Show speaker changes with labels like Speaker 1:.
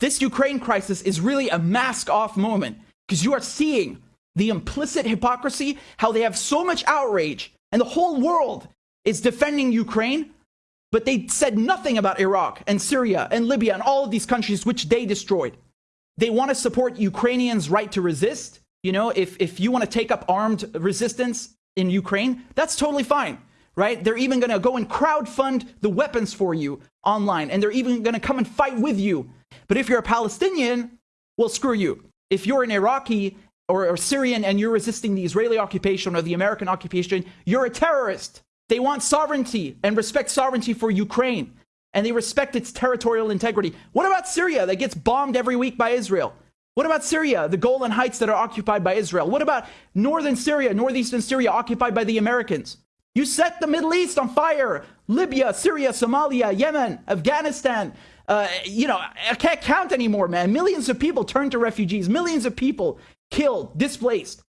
Speaker 1: this Ukraine crisis is really a mask off moment because you are seeing the implicit hypocrisy, how they have so much outrage and the whole world is defending Ukraine, but they said nothing about Iraq and Syria and Libya and all of these countries which they destroyed. They want to support Ukrainians' right to resist. You know, if, if you want to take up armed resistance in Ukraine, that's totally fine, right? They're even going to go and crowd fund the weapons for you online, and they're even going to come and fight with you. But if you're a Palestinian, well, screw you. If you're an Iraqi or, or Syrian and you're resisting the Israeli occupation or the American occupation, you're a terrorist. They want sovereignty and respect sovereignty for Ukraine. And they respect its territorial integrity. What about Syria that gets bombed every week by Israel? What about Syria, the Golan Heights that are occupied by Israel? What about northern Syria, northeastern Syria occupied by the Americans? You set the Middle East on fire. Libya, Syria, Somalia, Yemen, Afghanistan. Uh, you know, I can't count anymore, man. Millions of people turned to refugees. Millions of people killed, displaced.